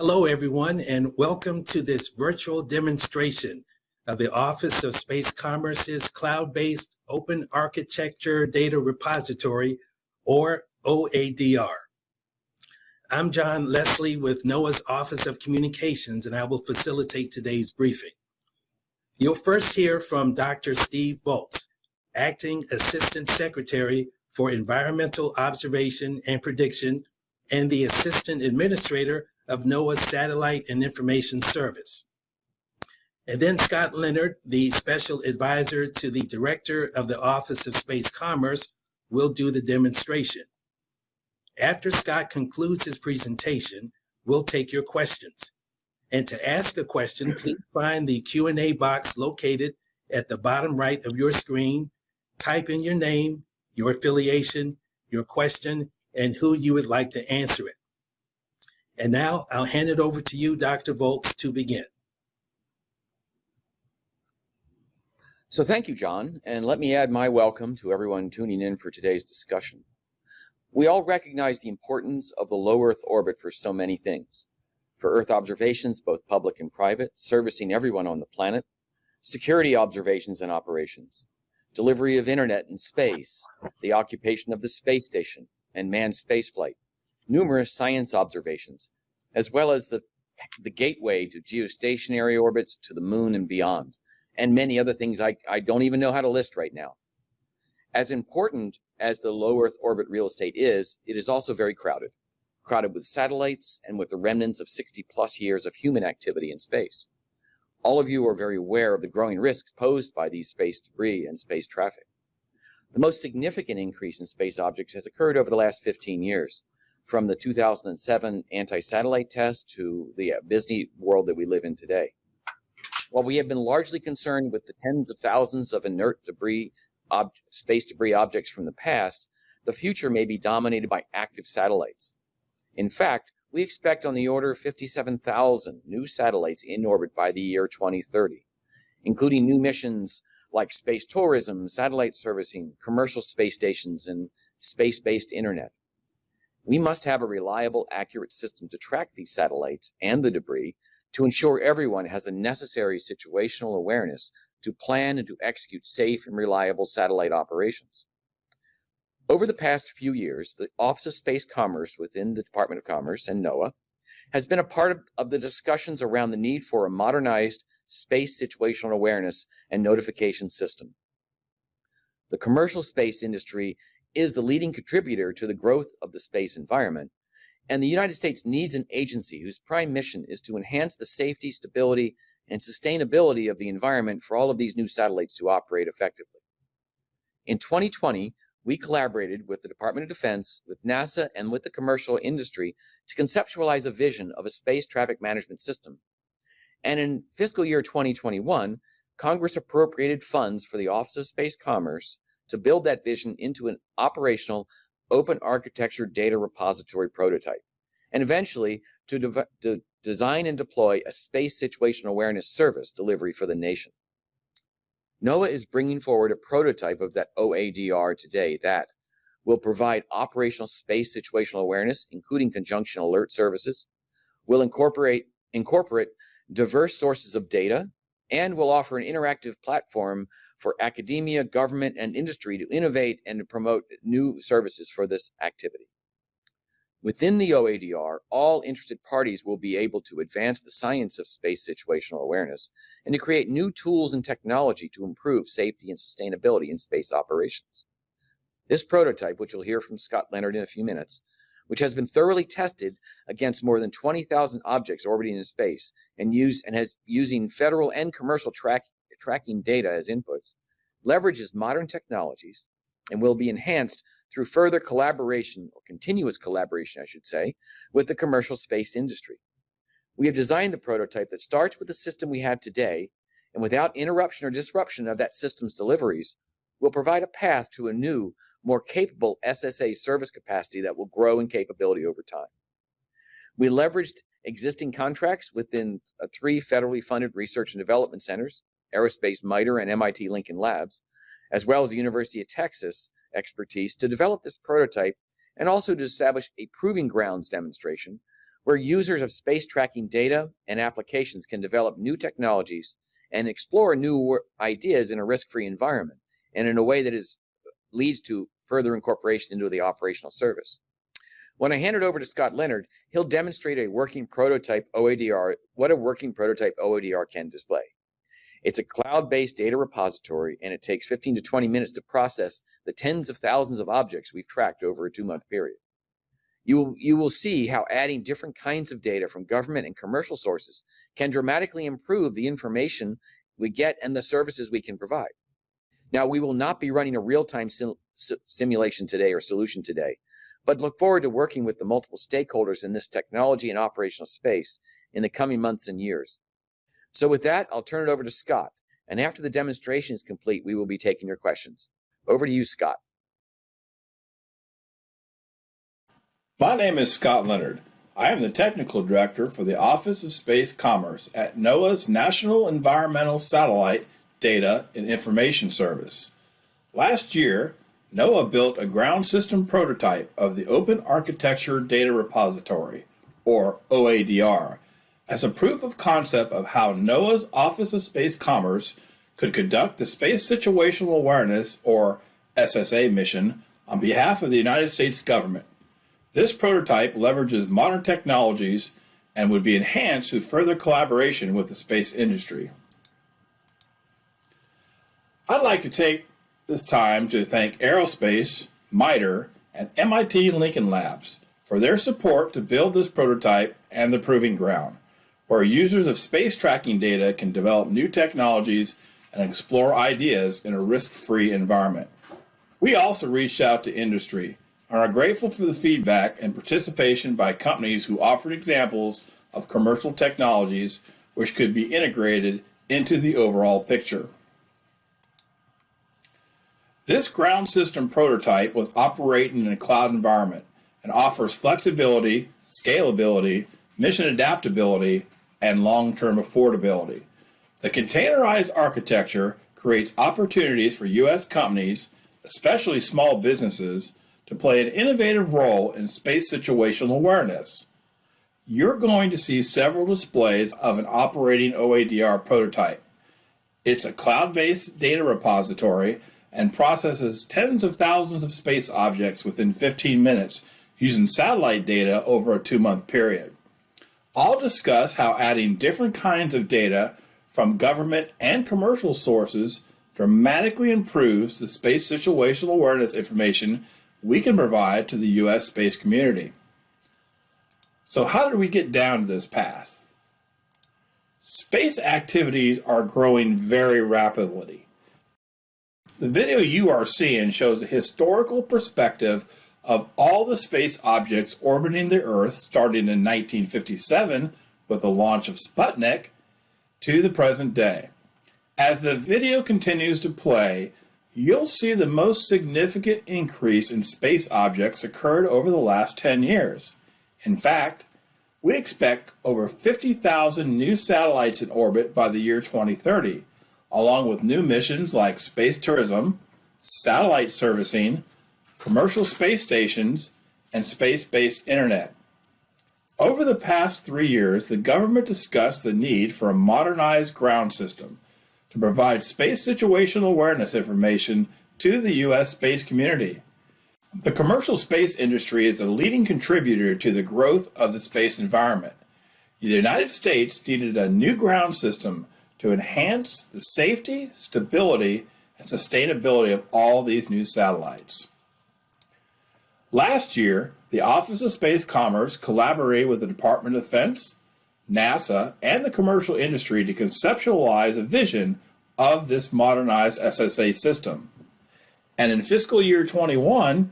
Hello, everyone, and welcome to this virtual demonstration of the Office of Space Commerce's cloud-based open architecture data repository, or OADR. I'm John Leslie with NOAA's Office of Communications, and I will facilitate today's briefing. You'll first hear from Dr. Steve Volz, Acting Assistant Secretary for Environmental Observation and Prediction and the Assistant Administrator of NOAA's Satellite and Information Service. And then Scott Leonard, the Special Advisor to the Director of the Office of Space Commerce, will do the demonstration. After Scott concludes his presentation, we'll take your questions. And to ask a question, please find the Q&A box located at the bottom right of your screen. Type in your name, your affiliation, your question, and who you would like to answer it. And now I'll hand it over to you, Dr. Volz, to begin. So thank you, John, and let me add my welcome to everyone tuning in for today's discussion. We all recognize the importance of the low Earth orbit for so many things. For Earth observations, both public and private, servicing everyone on the planet, security observations and operations, delivery of internet and space, the occupation of the space station and manned spaceflight, numerous science observations, as well as the, the gateway to geostationary orbits to the moon and beyond, and many other things I, I don't even know how to list right now. As important as the low Earth orbit real estate is, it is also very crowded, crowded with satellites and with the remnants of 60 plus years of human activity in space. All of you are very aware of the growing risks posed by these space debris and space traffic. The most significant increase in space objects has occurred over the last 15 years, from the 2007 anti-satellite test to the uh, busy world that we live in today. While we have been largely concerned with the tens of thousands of inert debris, space debris objects from the past, the future may be dominated by active satellites. In fact, we expect on the order of 57,000 new satellites in orbit by the year 2030, including new missions like space tourism, satellite servicing, commercial space stations, and space-based internet. We must have a reliable, accurate system to track these satellites and the debris to ensure everyone has the necessary situational awareness to plan and to execute safe and reliable satellite operations. Over the past few years, the Office of Space Commerce within the Department of Commerce and NOAA has been a part of, of, the discussions around the need for a modernized space situational awareness and notification system. The commercial space industry is the leading contributor to the growth of the space environment. And the United States needs an agency whose prime mission is to enhance the safety, stability, and sustainability of the environment for all of these new satellites to operate effectively. In 2020, we collaborated with the Department of Defense, with NASA, and with the commercial industry to conceptualize a vision of a space traffic management system. And in fiscal year 2021, Congress appropriated funds for the Office of Space Commerce to build that vision into an operational open architecture data repository prototype, and eventually to, de to design and deploy a space situational awareness service delivery for the nation. NOAA is bringing forward a prototype of that OADR today that will provide operational space situational awareness, including conjunction alert services, will incorporate, incorporate diverse sources of data, and will offer an interactive platform for academia, government, and industry to innovate and to promote new services for this activity. Within the OADR, all interested parties will be able to advance the science of space situational awareness and to create new tools and technology to improve safety and sustainability in space operations. This prototype, which you'll hear from Scott Leonard in a few minutes, which has been thoroughly tested against more than 20,000 objects orbiting in space and use and has using federal and commercial track, tracking data as inputs, leverages modern technologies and will be enhanced through further collaboration or continuous collaboration, I should say, with the commercial space industry. We have designed the prototype that starts with the system we have today and without interruption or disruption of that system's deliveries, will provide a path to a new, more capable SSA service capacity that will grow in capability over time. We leveraged existing contracts within uh, three federally funded research and development centers, Aerospace MITRE and MIT Lincoln Labs, as well as the University of Texas expertise to develop this prototype and also to establish a proving grounds demonstration where users of space tracking data and applications can develop new technologies and explore new ideas in a risk-free environment and in a way that is leads to further incorporation into the operational service. When I hand it over to Scott Leonard, he'll demonstrate a working prototype OADR, what a working prototype OADR can display. It's a cloud-based data repository, and it takes 15 to 20 minutes to process the tens of thousands of objects we've tracked over a two-month period. You will, you will see how adding different kinds of data from government and commercial sources can dramatically improve the information we get and the services we can provide. Now, we will not be running a real-time sim simulation today or solution today, but look forward to working with the multiple stakeholders in this technology and operational space in the coming months and years. So with that, I'll turn it over to Scott. And after the demonstration is complete, we will be taking your questions. Over to you, Scott. My name is Scott Leonard. I am the Technical Director for the Office of Space Commerce at NOAA's National Environmental Satellite Data and Information Service. Last year, NOAA built a ground system prototype of the Open Architecture Data Repository, or OADR, as a proof of concept of how NOAA's Office of Space Commerce could conduct the Space Situational Awareness, or SSA mission, on behalf of the United States government. This prototype leverages modern technologies and would be enhanced through further collaboration with the space industry. I'd like to take this time to thank Aerospace, MITRE, and MIT Lincoln Labs for their support to build this prototype and the proving ground, where users of space tracking data can develop new technologies and explore ideas in a risk-free environment. We also reached out to industry and are grateful for the feedback and participation by companies who offered examples of commercial technologies which could be integrated into the overall picture. This ground system prototype was operating in a cloud environment and offers flexibility, scalability, mission adaptability, and long-term affordability. The containerized architecture creates opportunities for U.S. companies, especially small businesses, to play an innovative role in space situational awareness. You're going to see several displays of an operating OADR prototype. It's a cloud-based data repository and processes tens of thousands of space objects within 15 minutes using satellite data over a two-month period. I'll discuss how adding different kinds of data from government and commercial sources dramatically improves the space situational awareness information we can provide to the U.S. space community. So how did we get down to this path? Space activities are growing very rapidly. The video you are seeing shows a historical perspective of all the space objects orbiting the Earth starting in 1957 with the launch of Sputnik to the present day. As the video continues to play, you'll see the most significant increase in space objects occurred over the last 10 years. In fact, we expect over 50,000 new satellites in orbit by the year 2030, along with new missions like space tourism, satellite servicing, commercial space stations, and space-based internet. Over the past three years, the government discussed the need for a modernized ground system to provide space situational awareness information to the U.S. space community. The commercial space industry is a leading contributor to the growth of the space environment. The United States needed a new ground system to enhance the safety, stability, and sustainability of all these new satellites. Last year, the Office of Space Commerce collaborated with the Department of Defense, NASA, and the commercial industry to conceptualize a vision of this modernized SSA system. And in fiscal year 21,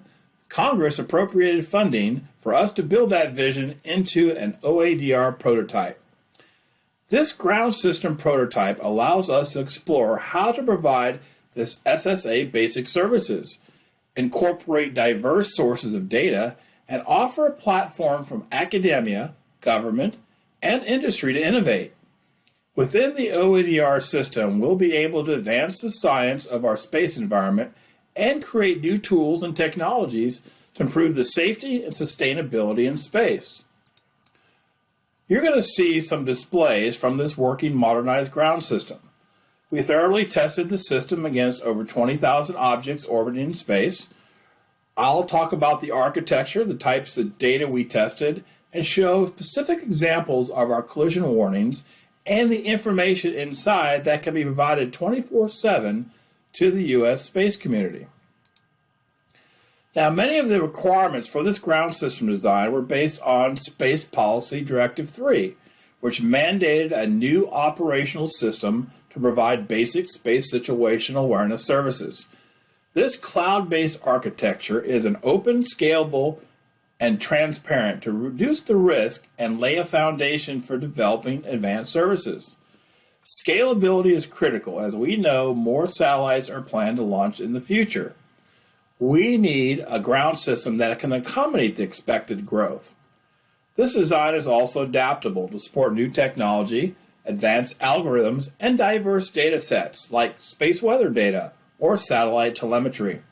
Congress appropriated funding for us to build that vision into an OADR prototype. This ground system prototype allows us to explore how to provide this SSA basic services, incorporate diverse sources of data, and offer a platform from academia, government, and industry to innovate. Within the OADR system, we'll be able to advance the science of our space environment and create new tools and technologies to improve the safety and sustainability in space. You're going to see some displays from this working modernized ground system. We thoroughly tested the system against over 20,000 objects orbiting in space. I'll talk about the architecture, the types of data we tested, and show specific examples of our collision warnings and the information inside that can be provided 24 7 to the U.S. space community. Now, many of the requirements for this ground system design were based on Space Policy Directive 3, which mandated a new operational system to provide basic space situational awareness services. This cloud based architecture is an open, scalable, and transparent to reduce the risk and lay a foundation for developing advanced services. Scalability is critical as we know more satellites are planned to launch in the future. We need a ground system that can accommodate the expected growth. This design is also adaptable to support new technology, advanced algorithms, and diverse data sets like space weather data or satellite telemetry.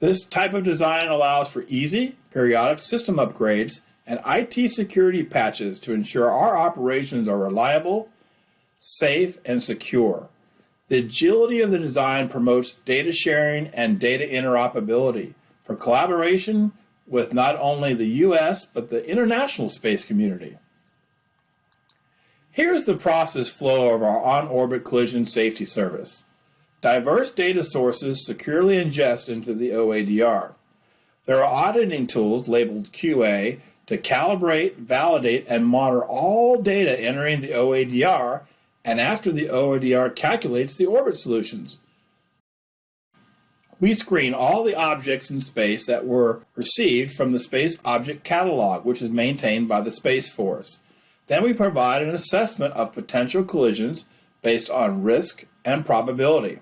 This type of design allows for easy, periodic system upgrades and IT security patches to ensure our operations are reliable, safe, and secure. The agility of the design promotes data sharing and data interoperability for collaboration with not only the US but the international space community. Here's the process flow of our on-orbit collision safety service. Diverse data sources securely ingest into the OADR. There are auditing tools labeled QA to calibrate, validate, and monitor all data entering the OADR and after the OADR calculates the orbit solutions. We screen all the objects in space that were received from the Space Object Catalog, which is maintained by the Space Force. Then we provide an assessment of potential collisions based on risk and probability.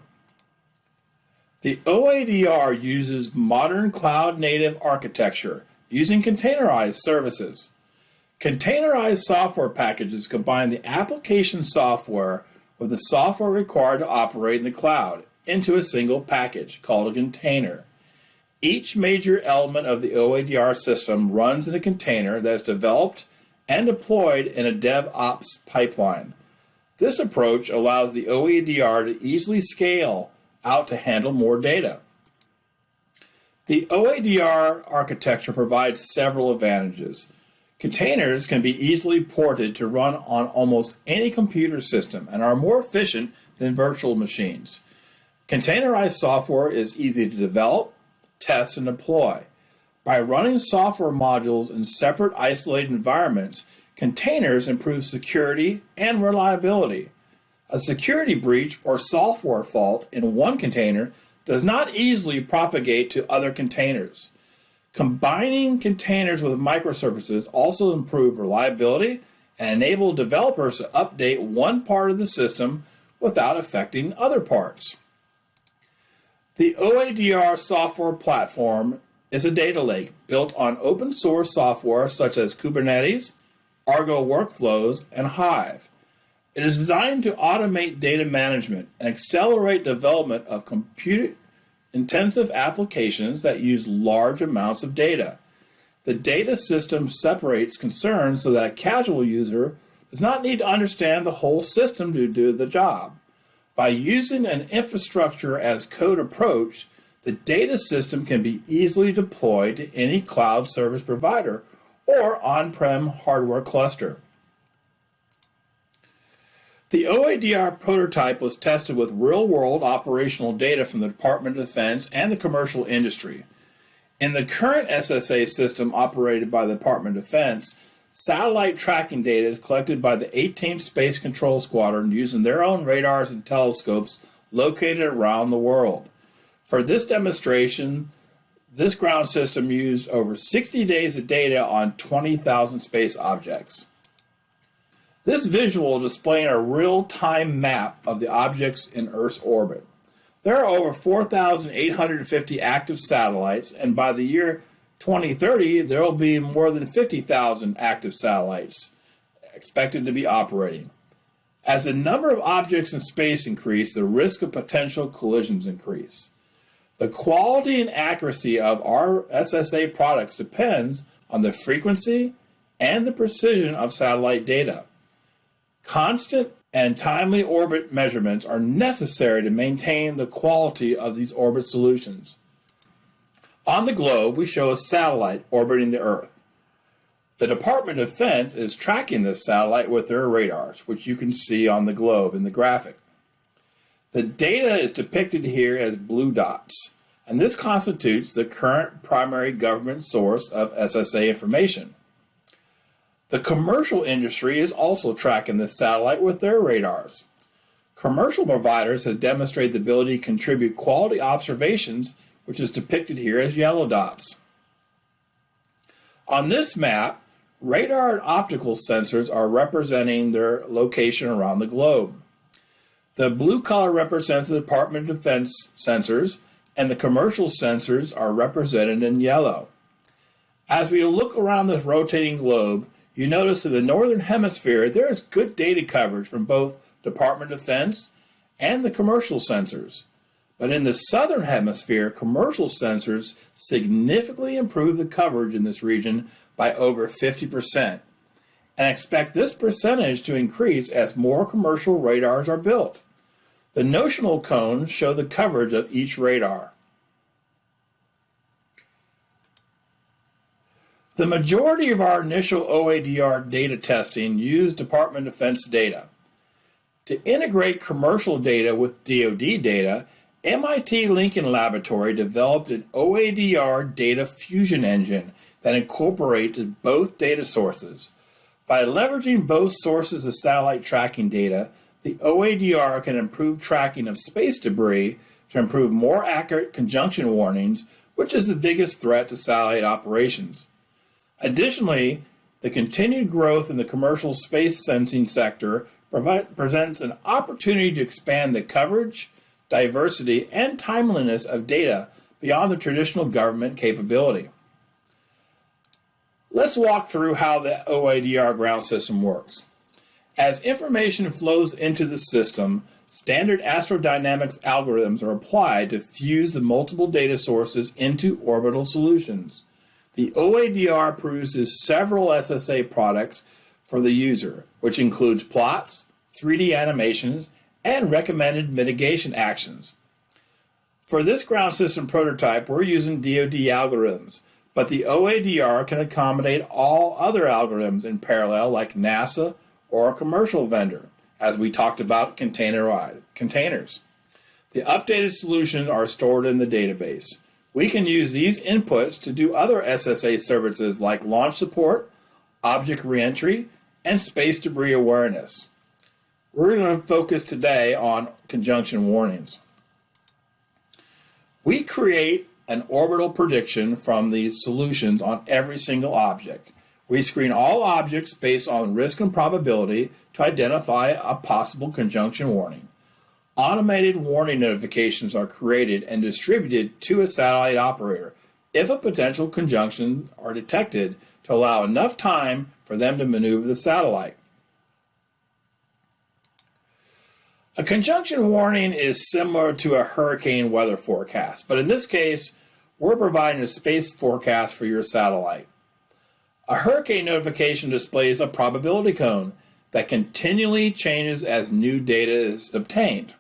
The OADR uses modern cloud native architecture using containerized services. Containerized software packages combine the application software with the software required to operate in the cloud into a single package called a container. Each major element of the OADR system runs in a container that is developed and deployed in a DevOps pipeline. This approach allows the OADR to easily scale out to handle more data. The OADR architecture provides several advantages. Containers can be easily ported to run on almost any computer system and are more efficient than virtual machines. Containerized software is easy to develop, test, and deploy. By running software modules in separate isolated environments, containers improve security and reliability. A security breach or software fault in one container does not easily propagate to other containers. Combining containers with microservices also improve reliability and enable developers to update one part of the system without affecting other parts. The OADR software platform is a data lake built on open source software such as Kubernetes, Argo workflows, and Hive. It is designed to automate data management and accelerate development of compute intensive applications that use large amounts of data. The data system separates concerns so that a casual user does not need to understand the whole system to do the job. By using an infrastructure as code approach, the data system can be easily deployed to any cloud service provider or on-prem hardware cluster. The OADR prototype was tested with real-world operational data from the Department of Defense and the commercial industry. In the current SSA system operated by the Department of Defense, satellite tracking data is collected by the 18th Space Control Squadron using their own radars and telescopes located around the world. For this demonstration, this ground system used over 60 days of data on 20,000 space objects. This visual is displaying a real-time map of the objects in Earth's orbit. There are over 4,850 active satellites, and by the year 2030, there will be more than 50,000 active satellites expected to be operating. As the number of objects in space increase, the risk of potential collisions increase. The quality and accuracy of our SSA products depends on the frequency and the precision of satellite data. Constant and timely orbit measurements are necessary to maintain the quality of these orbit solutions. On the globe, we show a satellite orbiting the Earth. The Department of Defense is tracking this satellite with their radars, which you can see on the globe in the graphic. The data is depicted here as blue dots, and this constitutes the current primary government source of SSA information. The commercial industry is also tracking this satellite with their radars. Commercial providers have demonstrated the ability to contribute quality observations, which is depicted here as yellow dots. On this map, radar and optical sensors are representing their location around the globe. The blue color represents the Department of Defense sensors, and the commercial sensors are represented in yellow. As we look around this rotating globe, you notice in the northern hemisphere there is good data coverage from both Department of Defense and the commercial sensors. But in the southern hemisphere, commercial sensors significantly improve the coverage in this region by over 50%, and expect this percentage to increase as more commercial radars are built. The notional cones show the coverage of each radar. The majority of our initial OADR data testing used Department of Defense data. To integrate commercial data with DoD data, MIT Lincoln Laboratory developed an OADR data fusion engine that incorporated both data sources. By leveraging both sources of satellite tracking data, the OADR can improve tracking of space debris to improve more accurate conjunction warnings, which is the biggest threat to satellite operations. Additionally, the continued growth in the commercial space sensing sector presents an opportunity to expand the coverage, diversity, and timeliness of data beyond the traditional government capability. Let's walk through how the OADR ground system works. As information flows into the system, standard astrodynamics algorithms are applied to fuse the multiple data sources into orbital solutions. The OADR produces several SSA products for the user, which includes plots, 3D animations, and recommended mitigation actions. For this ground system prototype, we're using DoD algorithms, but the OADR can accommodate all other algorithms in parallel like NASA or a commercial vendor, as we talked about container containers. The updated solutions are stored in the database. We can use these inputs to do other SSA services like launch support, object reentry, and space debris awareness. We're going to focus today on conjunction warnings. We create an orbital prediction from these solutions on every single object. We screen all objects based on risk and probability to identify a possible conjunction warning. Automated warning notifications are created and distributed to a satellite operator if a potential conjunction are detected to allow enough time for them to maneuver the satellite. A conjunction warning is similar to a hurricane weather forecast, but in this case, we're providing a space forecast for your satellite. A hurricane notification displays a probability cone that continually changes as new data is obtained.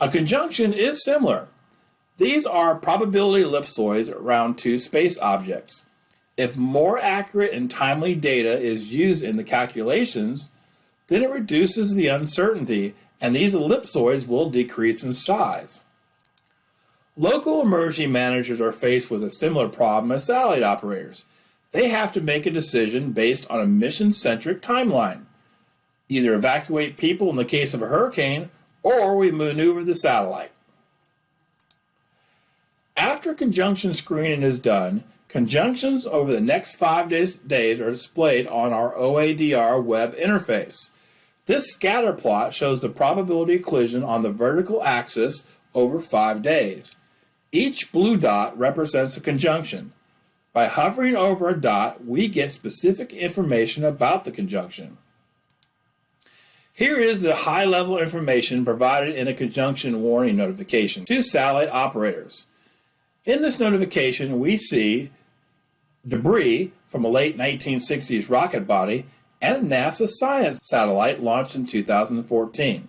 A conjunction is similar. These are probability ellipsoids around two space objects. If more accurate and timely data is used in the calculations, then it reduces the uncertainty and these ellipsoids will decrease in size. Local emergency managers are faced with a similar problem as satellite operators. They have to make a decision based on a mission-centric timeline. Either evacuate people in the case of a hurricane or we maneuver the satellite. After conjunction screening is done, conjunctions over the next five days, days are displayed on our OADR web interface. This scatter plot shows the probability of collision on the vertical axis over five days. Each blue dot represents a conjunction. By hovering over a dot, we get specific information about the conjunction. Here is the high-level information provided in a conjunction warning notification to satellite operators. In this notification, we see debris from a late 1960s rocket body and a NASA science satellite launched in 2014.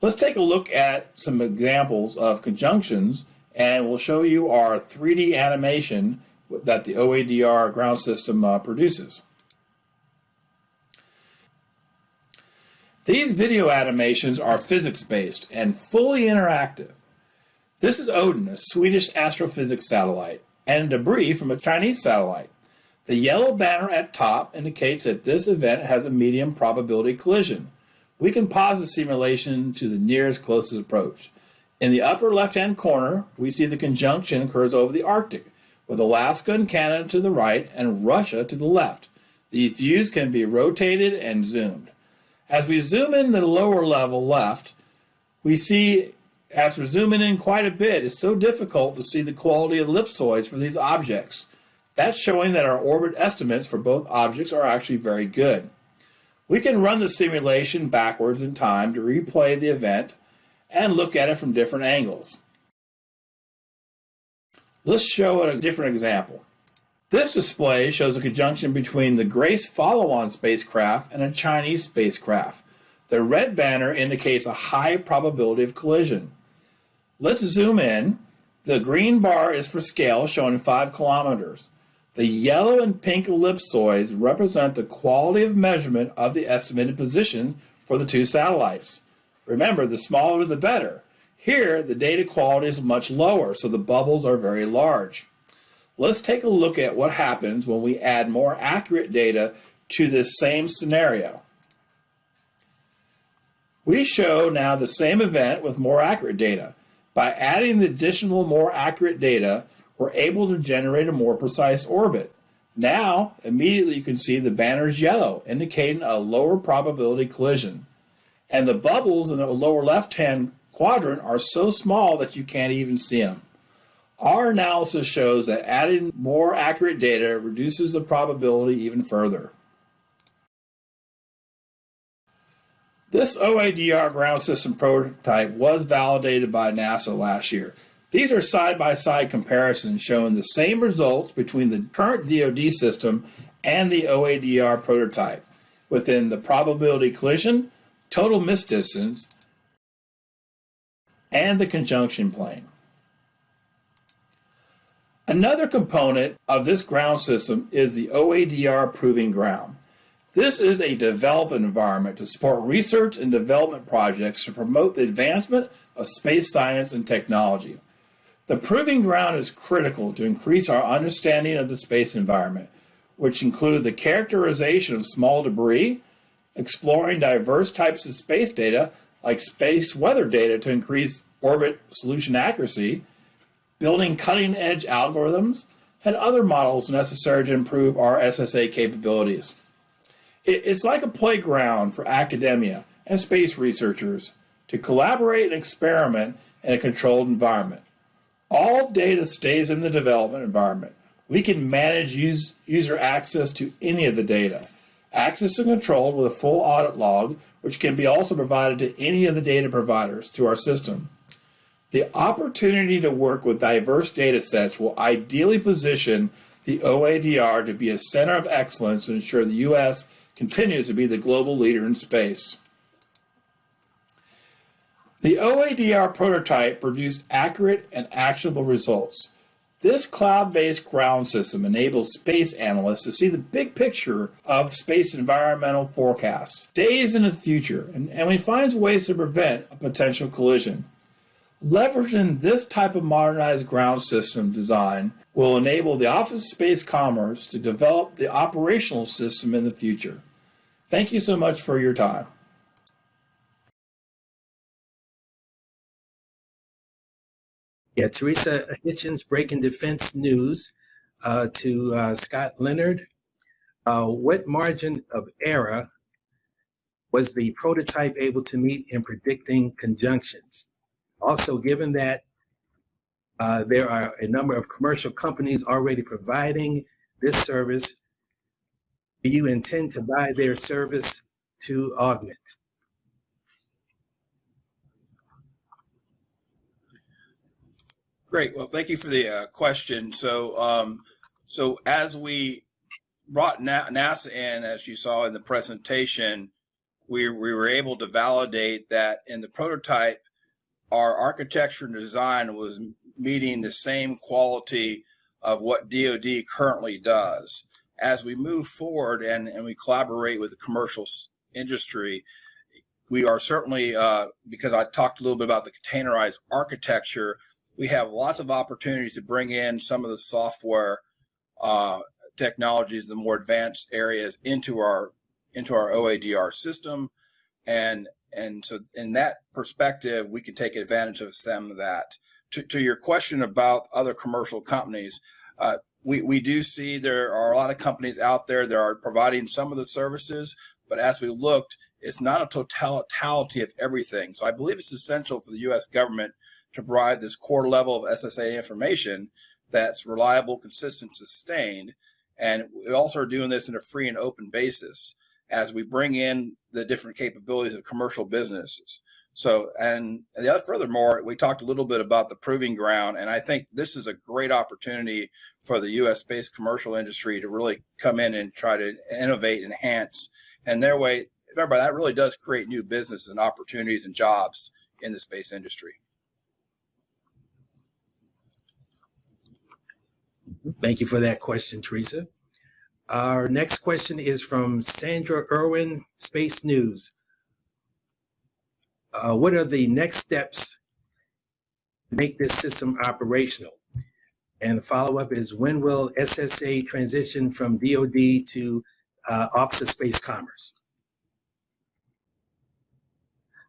Let's take a look at some examples of conjunctions and we'll show you our 3D animation that the OADR ground system uh, produces. These video animations are physics-based and fully interactive. This is Odin, a Swedish astrophysics satellite, and debris from a Chinese satellite. The yellow banner at top indicates that this event has a medium probability collision. We can pause the simulation to the nearest closest approach. In the upper left-hand corner, we see the conjunction occurs over the Arctic, with Alaska and Canada to the right and Russia to the left. These views can be rotated and zoomed. As we zoom in the lower level left, we see after zooming in quite a bit, it's so difficult to see the quality of ellipsoids for these objects. That's showing that our orbit estimates for both objects are actually very good. We can run the simulation backwards in time to replay the event and look at it from different angles. Let's show a different example. This display shows a conjunction between the Grace follow-on spacecraft and a Chinese spacecraft. The red banner indicates a high probability of collision. Let's zoom in. The green bar is for scale, showing 5 kilometers. The yellow and pink ellipsoids represent the quality of measurement of the estimated position for the two satellites. Remember, the smaller the better. Here, the data quality is much lower, so the bubbles are very large. Let's take a look at what happens when we add more accurate data to this same scenario. We show now the same event with more accurate data. By adding the additional more accurate data, we're able to generate a more precise orbit. Now, immediately you can see the banner's yellow, indicating a lower probability collision. And the bubbles in the lower left-hand quadrant are so small that you can't even see them. Our analysis shows that adding more accurate data reduces the probability even further. This OADR ground system prototype was validated by NASA last year. These are side-by-side -side comparisons showing the same results between the current DoD system and the OADR prototype within the probability collision, total miss distance, and the conjunction plane. Another component of this ground system is the OADR Proving Ground. This is a development environment to support research and development projects to promote the advancement of space science and technology. The Proving Ground is critical to increase our understanding of the space environment, which include the characterization of small debris, exploring diverse types of space data like space weather data to increase orbit solution accuracy, building cutting edge algorithms, and other models necessary to improve our SSA capabilities. It's like a playground for academia and space researchers to collaborate and experiment in a controlled environment. All data stays in the development environment. We can manage use, user access to any of the data. Access is controlled with a full audit log, which can be also provided to any of the data providers to our system. The opportunity to work with diverse data sets will ideally position the OADR to be a center of excellence to ensure the U.S. continues to be the global leader in space. The OADR prototype produced accurate and actionable results. This cloud-based ground system enables space analysts to see the big picture of space environmental forecasts, days in the future, and, and we finds ways to prevent a potential collision. Leveraging this type of modernized ground system design will enable the Office of Space Commerce to develop the operational system in the future. Thank you so much for your time. Yeah, Teresa Hitchens, Breaking Defense News, uh, to uh, Scott Leonard. Uh, what margin of error was the prototype able to meet in predicting conjunctions? Also, given that uh, there are a number of commercial companies already providing this service, do you intend to buy their service to augment? Great. Well, thank you for the uh, question. So, um, So as we brought Na- NASA in, as you saw in the presentation, we, we were able to validate that in the prototype, our architecture and design was meeting the same quality of what DoD currently does. As we move forward and, and we collaborate with the commercial industry, we are certainly, uh, because I talked a little bit about the containerized architecture, we have lots of opportunities to bring in some of the software uh, technologies, the more advanced areas into our into our OADR system, and and so in that perspective, we can take advantage of some of that. To, to your question about other commercial companies, uh, we we do see there are a lot of companies out there that are providing some of the services, but as we looked, it's not a totality of everything. So I believe it's essential for the U.S. government to provide this core level of SSA information that's reliable, consistent, sustained. And we also are doing this in a free and open basis as we bring in the different capabilities of commercial businesses. So, and the other, furthermore, we talked a little bit about the proving ground, and I think this is a great opportunity for the U.S. space commercial industry to really come in and try to innovate, enhance, and their way. Remember, that really does create new business and opportunities and jobs in the space industry. Thank you for that question, Teresa. Our next question is from Sandra Erwin, Space News. Uh, what are the next steps to make this system operational? And the follow-up is when will SSA transition from DoD to uh, Office of Space Commerce?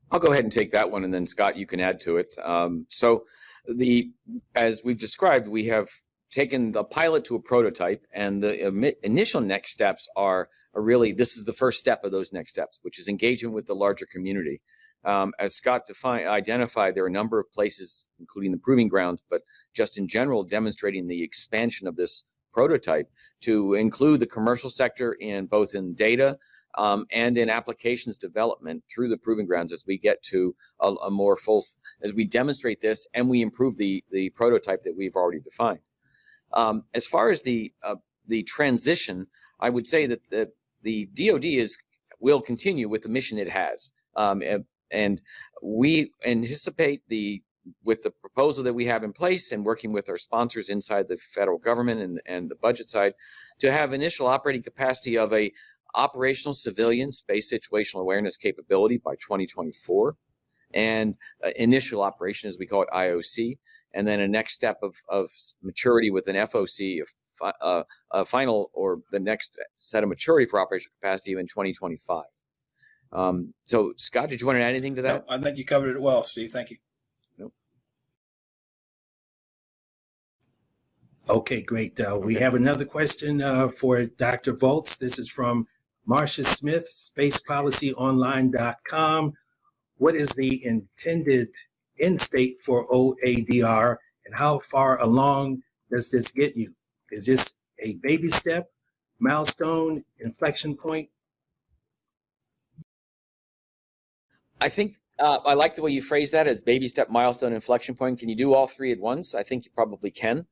I'll go ahead and take that one, and then Scott, you can add to it. Um, so, the as we've described, we have taken the pilot to a prototype, and the initial next steps are, are really this is the first step of those next steps, which is engagement with the larger community. Um, as Scott defined, identified, there are a number of places, including the proving grounds, but just in general, demonstrating the expansion of this prototype to include the commercial sector in both in data um, and in applications development through the proving grounds as we get to a, a more full as we demonstrate this and we improve the the prototype that we've already defined. Um, as far as the uh, the transition, I would say that the the DoD is will continue with the mission it has, um, and, we anticipate the with the proposal that we have in place and working with our sponsors inside the federal government and, and the budget side to have initial operating capacity of a operational civilian space situational awareness capability by 2024 and uh, initial operation as we call it IOC and then a next step of, of maturity with an FOC, a, fi- uh, a final or the next set of maturity for operational capacity in 2025. Um, so, Scott, did you want to add anything to that? No, I think you covered it well, Steve. Thank you. Nope. Okay, great. Uh, we have another question uh, for Dr. Volz. This is from Marcia Smith, spacepolicyonline.com. What is the intended end state for OADR and how far along does this get you? Is this a baby step, milestone, inflection point? I think uh, I like the way you phrase that as baby step, milestone, inflection point. Can you do all three at once? I think you probably can.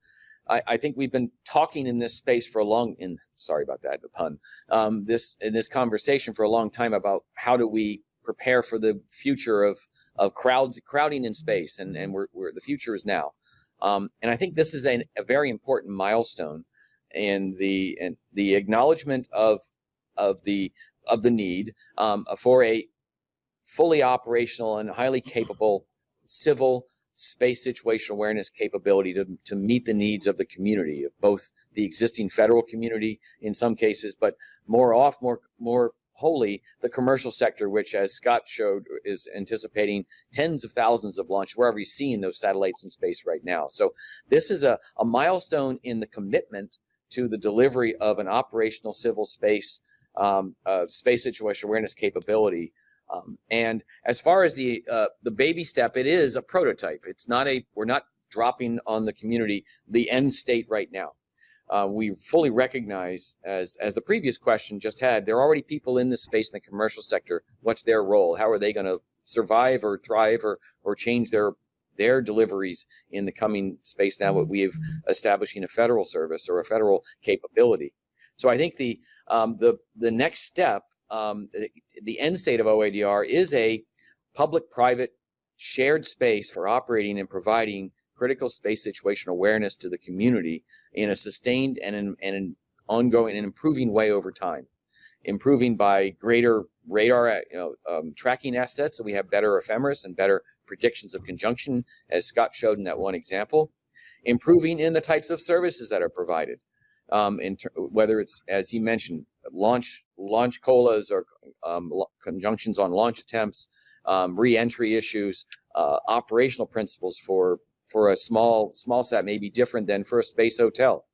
I, I think we've been talking in this space for a long. In sorry about that, the pun. Um, this in this conversation for a long time about how do we prepare for the future of of crowds crowding in space, and and we're, we're the future is now. Um, and I think this is a, a very important milestone in the in the acknowledgement of of the of the need um, for a fully operational and highly capable civil space situational awareness capability to, to meet the needs of the community of both the existing federal community in some cases but more off more more wholly the commercial sector which as scott showed is anticipating tens of thousands of launches. we're already seeing those satellites in space right now so this is a, a milestone in the commitment to the delivery of an operational civil space um, uh, space situation awareness capability um, and as far as the uh, the baby step, it is a prototype. It's not a we're not dropping on the community the end state right now. Uh, we fully recognize, as as the previous question just had, there are already people in this space in the commercial sector. What's their role? How are they going to survive or thrive or or change their their deliveries in the coming space now what we have establishing a federal service or a federal capability. So I think the um, the the next step, um, the end state of OADR is a public-private shared space for operating and providing critical space situation awareness to the community in a sustained and an, and an ongoing and improving way over time. Improving by greater radar uh, you know, um, tracking assets, so we have better ephemeris and better predictions of conjunction, as Scott showed in that one example. Improving in the types of services that are provided, um, whether it's as he mentioned, launch launch COLAs or um, conjunctions on launch attempts, um, re-entry issues, uh, operational principles for for a small small sat may be different than for a space hotel.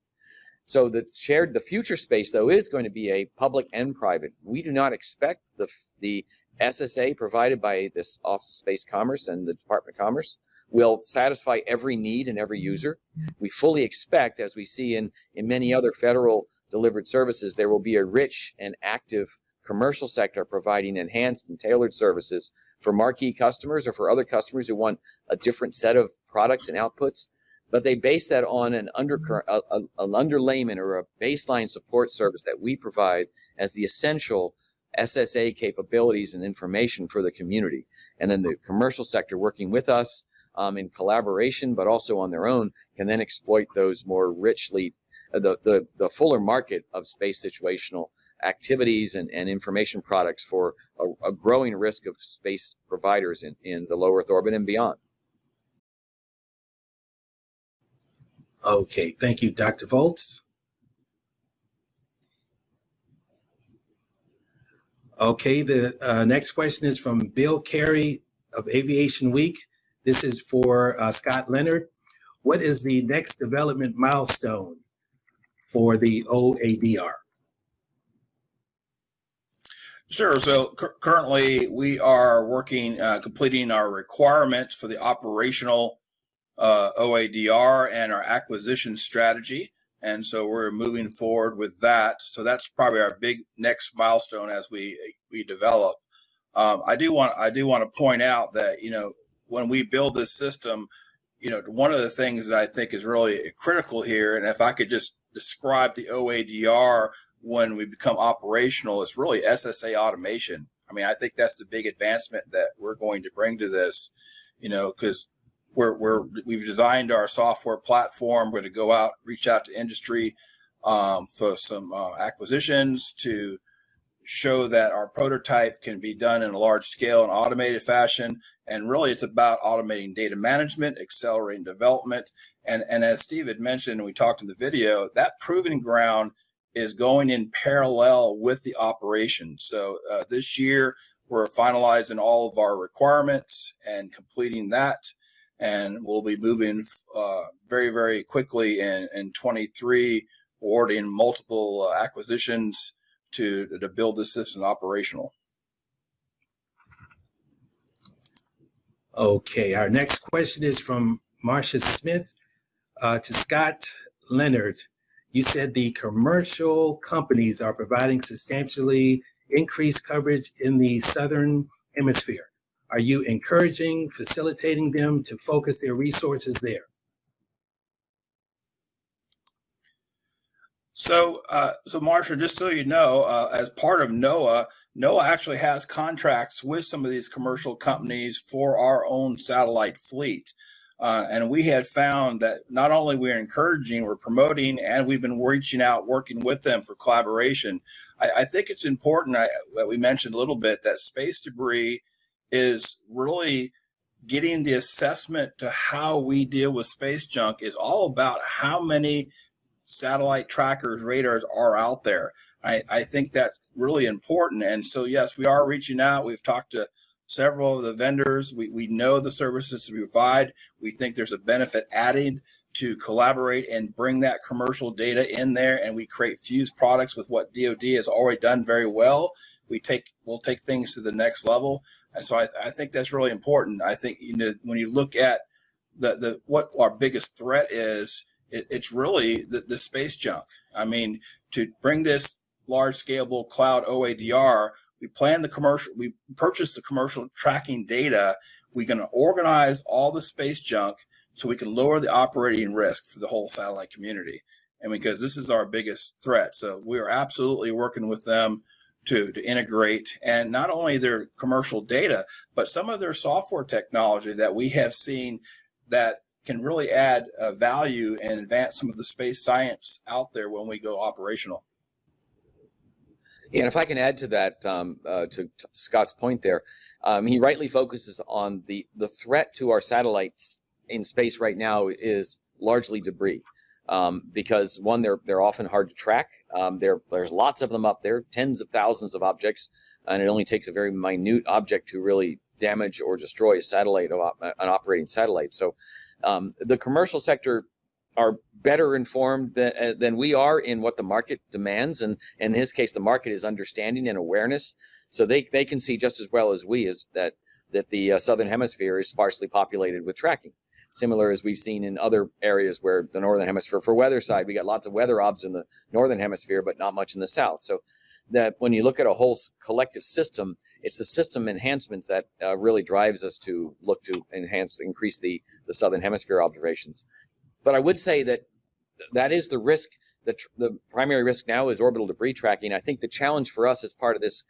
So the shared the future space though is going to be a public and private. We do not expect the the SSA provided by this Office of Space Commerce and the Department of Commerce will satisfy every need and every user. We fully expect, as we see in, in many other federal delivered services, there will be a rich and active commercial sector providing enhanced and tailored services for marquee customers or for other customers who want a different set of products and outputs. But they base that on an undercurrent, an underlayment or a baseline support service that we provide as the essential SSA capabilities and information for the community. And then the commercial sector working with us um, in collaboration, but also on their own, can then exploit those more richly, uh, the, the, the fuller market of space situational activities and, and information products for a, a growing risk of space providers in, in the low Earth orbit and beyond. Okay, thank you, Dr. Volz. Okay, the uh, next question is from Bill Carey of Aviation Week. This is for uh, Scott Leonard. What is the next development milestone for the OADR? Sure. So cu- currently, we are working, uh, completing our requirements for the operational uh, OADR and our acquisition strategy. And so we're moving forward with that. So that's probably our big next milestone as we we develop. Um, I do want I do want to point out that you know when we build this system, you know one of the things that I think is really critical here, and if I could just describe the OADR when we become operational is really SSA automation. I mean, I think that's the big advancement that we're going to bring to this, you know, because we're, we're we've designed our software platform. We're going to go out, reach out to industry um, for some uh, acquisitions to show that our prototype can be done in a large scale and automated fashion. And really, it's about automating data management, accelerating development, and and as Steve had mentioned, we talked in the video, that proving ground is going in parallel with the operation. So uh, this year, we're finalizing all of our requirements and completing that. And we'll be moving uh, very, very quickly in, in 23, awarding multiple uh, acquisitions to, to build this system operational. Okay, our next question is from Marcia Smith uh, to Scott Leonard you said the commercial companies are providing substantially increased coverage in the southern hemisphere. Are you encouraging, facilitating them to focus their resources there? So, uh, so Marcia, just so you know, uh, as part of NOAA, NOAA actually has contracts with some of these commercial companies for our own satellite fleet. Uh, and we had found that not only we're encouraging, we're promoting, and we've been reaching out, working with them for collaboration. I, I think it's important I, that we mentioned a little bit that space debris is really getting the assessment to how we deal with space junk is all about how many satellite trackers, radars are out there. I, I think that's really important. And so, yes, we are reaching out. We've talked to several of the vendors. We, we know the services we provide. We think there's a benefit added to collaborate and bring that commercial data in there and we create fused products with what DoD has already done very well. We take we'll take things to the next level. And so I, I think that's really important. I think you know when you look at the, the what our biggest threat is, it, it's really the, the space junk. I mean, to bring this large scalable cloud OADR we plan the commercial, we purchase the commercial tracking data. we're going to organize all the space junk so we can lower the operating risk for the whole satellite community. And because this is our biggest threat. So we are absolutely working with them to, to integrate and not only their commercial data, but some of their software technology that we have seen that can really add uh, value and advance some of the space science out there when we go operational. And if I can add to that, um, uh, to, to, Scott's point there, um, he rightly focuses on the the threat to our satellites in space right now is largely debris, um, because one, they're they're often hard to track. Um, there there's lots of them up there, tens of thousands of objects, and it only takes a very minute object to really damage or destroy a satellite, an operating satellite. So, um, the commercial sector are better informed than, uh, than we are in what the market demands. And in his case, the market is understanding and awareness. So they, they can see just as well as we is that, that the uh, Southern hemisphere is sparsely populated with tracking. Similar as we've seen in other areas where the Northern hemisphere, for weather side, we got lots of weather obs in the Northern hemisphere, but not much in the South. So that when you look at a whole collective system, it's the system enhancements that uh, really drives us to look to enhance, increase the, the Southern hemisphere observations. But I would say that that is the risk. The, the primary risk now is orbital debris tracking. I think the challenge for us as part of this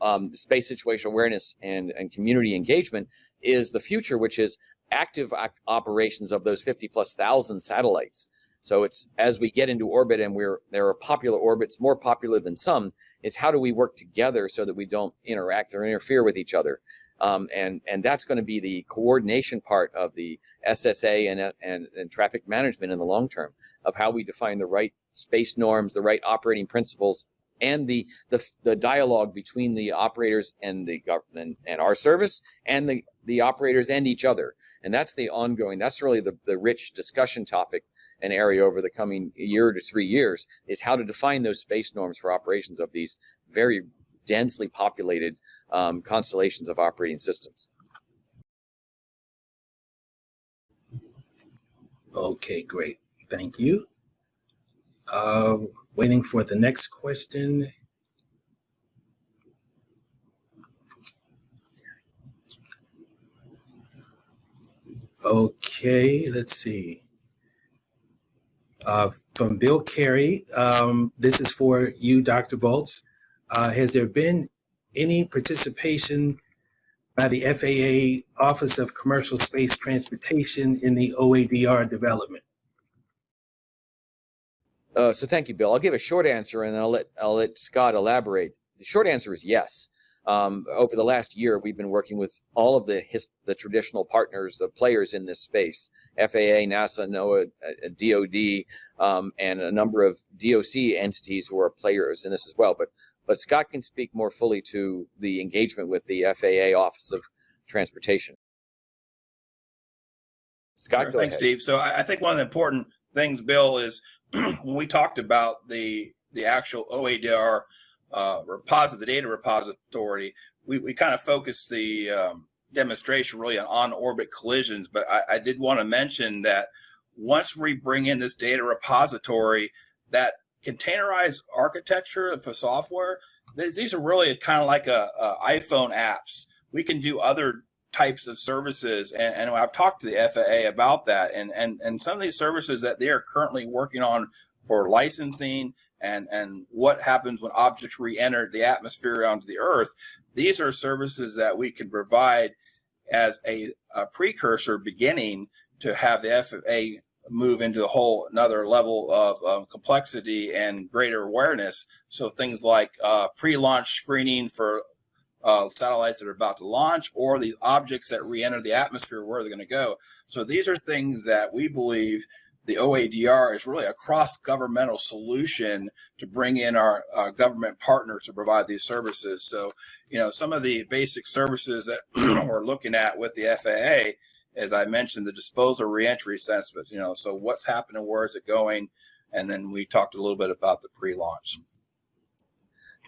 um, space situational awareness and, and community engagement is the future, which is active operations of those 50 plus thousand satellites. So it's as we get into orbit and we're there are popular orbits, more popular than some, is how do we work together so that we don't interact or interfere with each other. Um, and and that's going to be the coordination part of the SSA and, and and traffic management in the long term of how we define the right space norms, the right operating principles, and the the, the dialogue between the operators and the government and our service and the the operators and each other. And that's the ongoing. That's really the the rich discussion topic and area over the coming year to three years is how to define those space norms for operations of these very densely populated um, constellations of operating systems. Okay, great. Thank you. Uh, waiting for the next question. Okay, let's see. Uh, from Bill Carey, um, this is for you, Dr. Volz. Uh, has there been any participation by the FAA Office of Commercial Space Transportation in the OADR development? Uh, so thank you, Bill. I'll give a short answer and then I'll let I'll let Scott elaborate. The short answer is yes. Um, over the last year, we've been working with all of the the traditional partners, the players in this space: FAA, NASA, NOAA, DoD, um, and a number of DOC entities who are players in this as well. But but Scott can speak more fully to the engagement with the FAA Office of Transportation. Scott, sure, thanks, ahead. Steve. So I, I think one of the important things, Bill, is when we talked about the the actual OADR uh, repository, the data repository, we, we kind of focused the um, demonstration really on on-orbit collisions. But I, I did want to mention that once we bring in this data repository, that containerized architecture for software, these are really kind of like a, a, iPhone apps. We can do other types of services, and, and, I've talked to the FAA about that. And and and some of these services that they are currently working on for licensing and and what happens when objects re-enter the atmosphere onto the Earth. These are services that we can provide as a, a precursor beginning to have the FAA move into a whole another level of um, complexity and greater awareness. So things like uh, pre-launch screening for uh, satellites that are about to launch or these objects that re-enter the atmosphere, where they're going to go. So these are things that we believe the OADR is really a cross-governmental solution to bring in our uh, government partners to provide these services. So, you know, some of the basic services that we're looking at with the FAA as I mentioned, the disposal reentry assessment, you know, so what's happening, where is it going? And then we talked a little bit about the pre-launch.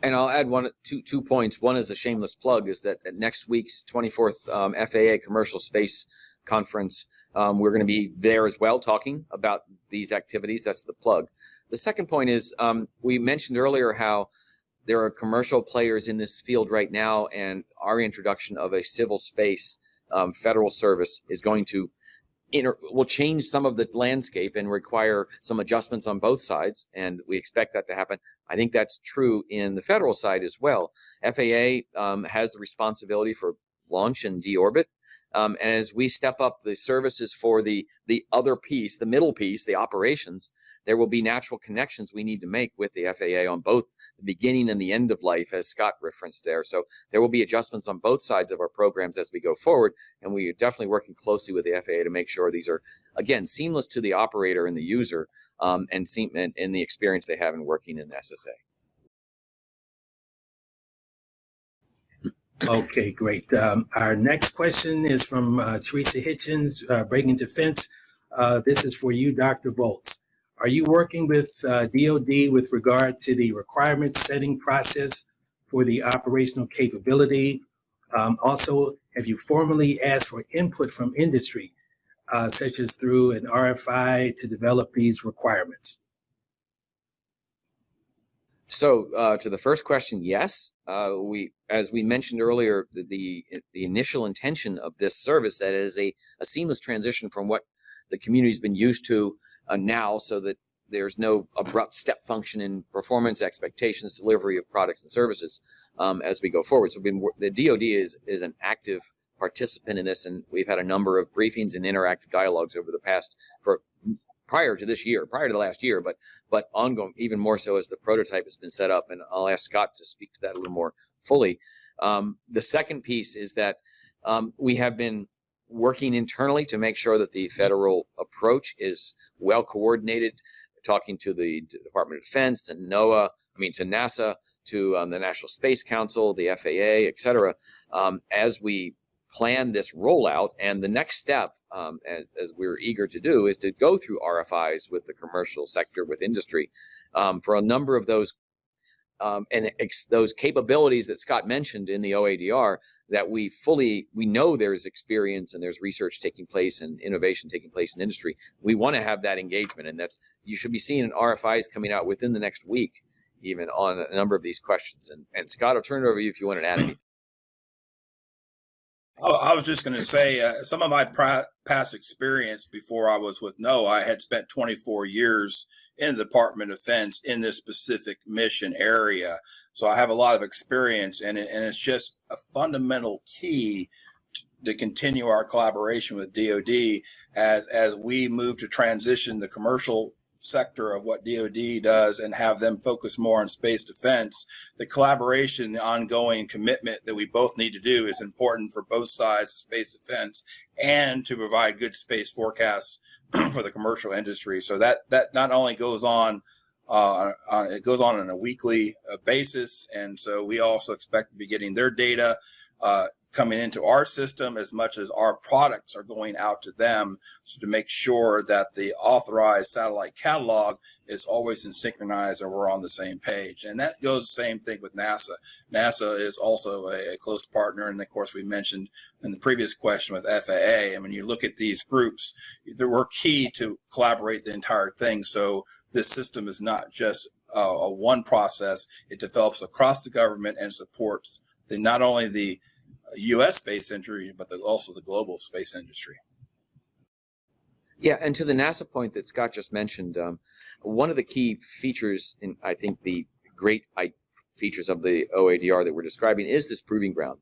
And I'll add one, two, two points. One is a shameless plug is that at next week's 24th um, FAA Commercial Space Conference, um, we're going to be there as well talking about these activities. That's the plug. The second point is um, we mentioned earlier how there are commercial players in this field right now and our introduction of a civil space um, federal service is going to inter- will change some of the landscape and require some adjustments on both sides, and we expect that to happen. I think that's true in the federal side as well. FAA um, has the responsibility for launch and deorbit. Um, and as we step up the services for the the other piece, the middle piece, the operations, there will be natural connections we need to make with the FAA on both the beginning and the end of life, as Scott referenced there. So there will be adjustments on both sides of our programs as we go forward, and we are definitely working closely with the FAA to make sure these are again seamless to the operator and the user, um, and seem and, and the experience they have in working in the SSA. Okay, great. Um, our next question is from uh, Theresa Hitchens, uh, Breaking Defense. Uh, this is for you, Dr. Volz. Are you working with uh, DoD with regard to the requirement setting process for the operational capability? Um, also, have you formally asked for input from industry, uh, such as through an RFI to develop these requirements? So uh, to the first question, yes, uh, we, as we mentioned earlier, the, the, the initial intention of this service that is a, a seamless transition from what the community's been used to uh, now, so that there's no abrupt step function in performance expectations, delivery of products and services um, as we go forward. So been, the DoD is is an active participant in this, and we've had a number of briefings and interactive dialogues over the past for prior to this year, prior to the last year, but but ongoing, even more so as the prototype has been set up. And I'll ask Scott to speak to that a little more fully. Um, the second piece is that um, we have been working internally to make sure that the federal approach is well coordinated, talking to the Department of Defense, to NOAA, I mean to NASA, to um, the National Space Council, the FAA, et cetera, um, as we plan this rollout. And the next step, um, as, as, we're eager to do, is to go through RFIs with the commercial sector, with industry, um, for a number of those um, and those capabilities that Scott mentioned in the OADR that we fully we know there's experience and there's research taking place and innovation taking place in industry. We want to have that engagement, and that's you should be seeing an RFIs coming out within the next week, even on a number of these questions. And and Scott, I'll turn it over to you if you want to add anything. I was just going to say uh, some of my past experience before I was with NOAA, I had spent 24 years in the Department of Defense in this specific mission area. So I have a lot of experience in it, and it's just a fundamental key to continue our collaboration with DoD as as we move to transition the commercial sector of what DoD does and have them focus more on space defense. The collaboration, the ongoing commitment that we both need to do is important for both sides of space defense and to provide good space forecasts for the commercial industry. So that that not only goes on uh, uh, it goes on on a weekly uh, basis, and so we also expect to be getting their data uh, coming into our system as much as our products are going out to them so to make sure that the authorized satellite catalog is always in synchronized and we're on the same page. And that goes the same thing with nasa. Nasa is also a, a close partner. And of course we mentioned in the previous question with faa and when you look at these groups they were key to collaborate the entire thing. So this system is not just a, a one process. It develops across the government and supports the not only the U.S. space industry, but the, also the global space industry. Yeah, and to the NASA point that Scott just mentioned, um, one of the key features, in I think the great features of the OADR that we're describing is this proving ground.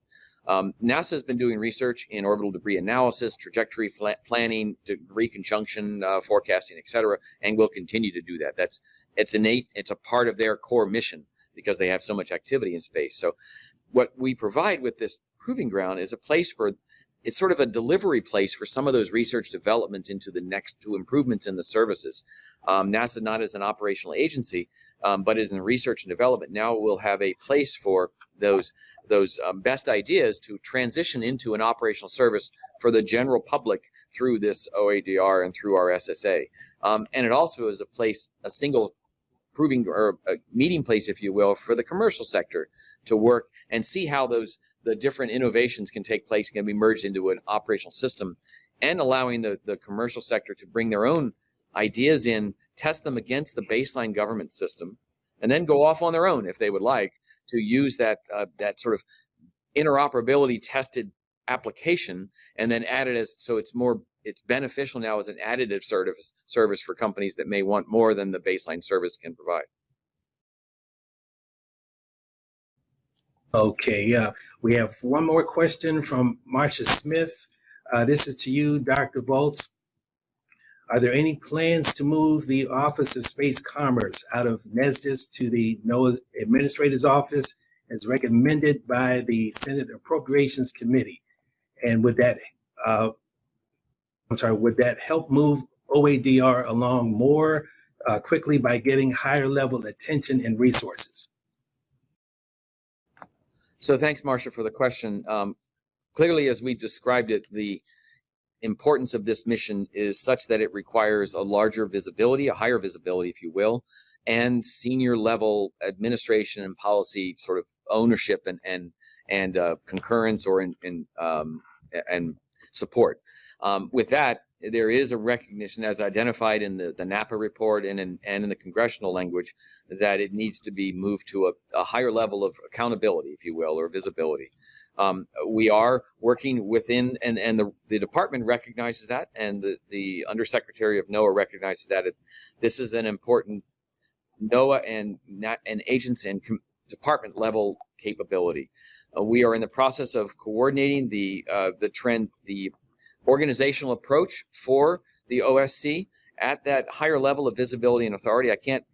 Um, NASA has been doing research in orbital debris analysis, trajectory planning, debris conjunction uh, forecasting, et cetera, and will continue to do that. That's it's innate. It's a part of their core mission because they have so much activity in space. So, what we provide with this proving ground is a place where it's sort of a delivery place for some of those research developments into the next to improvements in the services. Um, NASA, not as an operational agency, um, but as in research and development, now we'll have a place for those those um, best ideas to transition into an operational service for the general public through this OADR and through our SSA. Um, and it also is a place, a single proving or a meeting place, if you will, for the commercial sector to work and see how those the different innovations can take place, can be merged into an operational system, and allowing the, the commercial sector to bring their own ideas in, test them against the baseline government system, and then go off on their own if they would like to use that uh, that sort of interoperability tested application and then add it as so it's more it's beneficial now as an additive service service for companies that may want more than the baseline service can provide. Okay, uh, we have one more question from Marcia Smith. Uh, this is to you, Dr. Volz. Are there any plans to move the Office of Space Commerce out of NESDIS to the NOAA Administrator's Office as recommended by the Senate Appropriations Committee? And would that, uh, I'm sorry, would that help move OADR along more uh, quickly by getting higher level attention and resources? So thanks, Marcia, for the question. Um, clearly, as we described it, the importance of this mission is such that it requires a larger visibility, a higher visibility, if you will, and senior level administration and policy sort of ownership and and and uh, concurrence or in, in um, and support. Um, with that, there is a recognition as identified in the, the NAPA report and in, and in the congressional language that it needs to be moved to a, a higher level of accountability, if you will, or visibility. Um, we are working within, and, and the, the department recognizes that, and the, the undersecretary of NOAA recognizes that it, this is an important NOAA and, and agents and department level capability. Uh, we are in the process of coordinating the uh, the trend, the organizational approach for the OSC at that higher level of visibility and authority. I can't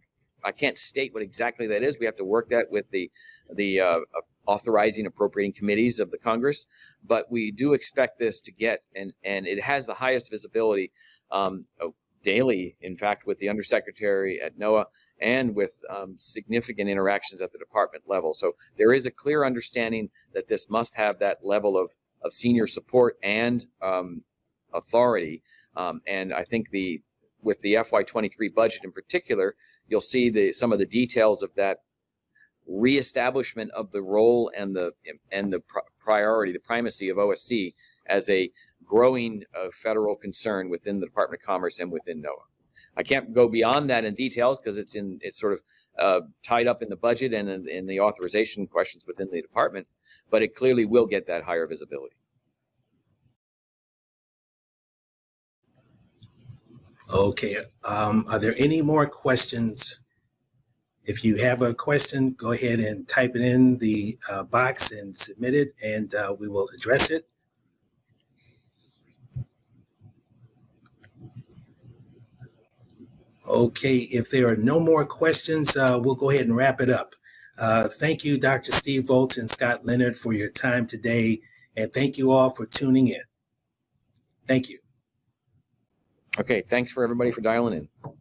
I can't state what exactly that is. We have to work that with the the uh, authorizing appropriating committees of the Congress, but we do expect this to get and and it has the highest visibility um, daily. In fact, with the undersecretary at NOAA and with um, significant interactions at the department level. So there is a clear understanding that this must have that level of, of senior support and um, authority. Um, and I think the with the FY23 budget in particular, you'll see the some of the details of that reestablishment of the role and the and the priority, the primacy of OSC as a growing uh, federal concern within the Department of Commerce and within NOAA. I can't go beyond that in details because it's in it's sort of uh, tied up in the budget and in, in the authorization questions within the department, but it clearly will get that higher visibility. Okay, um, are there any more questions? If you have a question, go ahead and type it in the uh, box and submit it, and uh, we will address it. Okay, if there are no more questions, uh, we'll go ahead and wrap it up. Uh, thank you, Dr. Steve Volz and Scott Leonard, for your time today, and thank you all for tuning in. Thank you. Okay, thanks for everybody for dialing in.